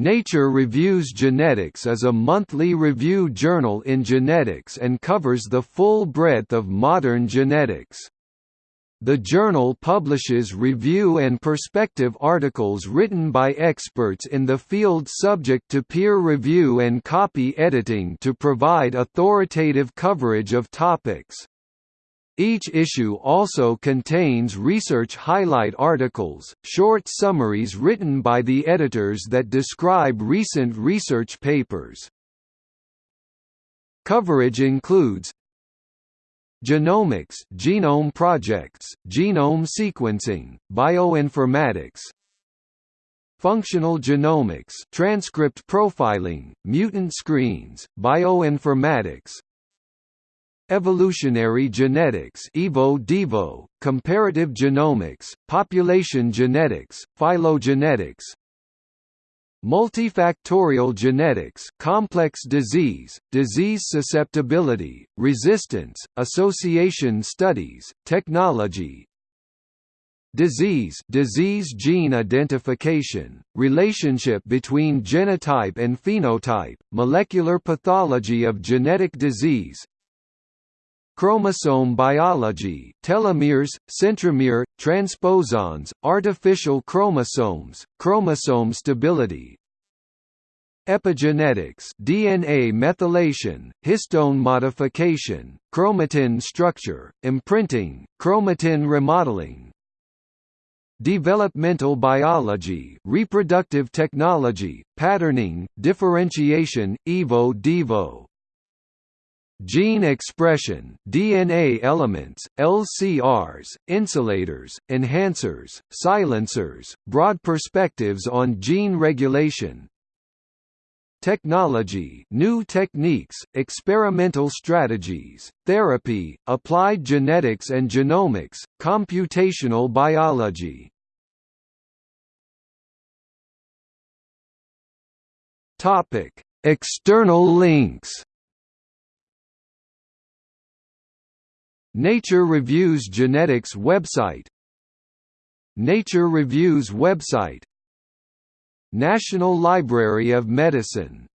Nature Reviews Genetics is a monthly review journal in genetics and covers the full breadth of modern genetics. The journal publishes review and perspective articles written by experts in the field subject to peer review and copy editing to provide authoritative coverage of topics. Each issue also contains research highlight articles, short summaries written by the editors that describe recent research papers. Coverage includes Genomics, genome projects, genome sequencing, bioinformatics, Functional genomics, transcript profiling, mutant screens, bioinformatics, Evolutionary genetics Evo comparative genomics, population genetics, phylogenetics. Multifactorial genetics complex disease, disease susceptibility, resistance, association studies, technology. Disease disease gene identification, relationship between genotype and phenotype, molecular pathology of genetic disease, Chromosome biology telomeres, centromere, transposons, artificial chromosomes, chromosome stability. Epigenetics DNA methylation, histone modification, chromatin structure, imprinting, chromatin remodeling. Developmental biology reproductive technology, patterning, differentiation, evo devo Gene expression, DNA elements, LCRs, insulators, enhancers, silencers, broad perspectives on gene regulation, technology new techniques, experimental strategies, therapy, applied genetics and genomics, computational biology. External links Nature Reviews Genetics website. Nature Reviews website. National Library of Medicine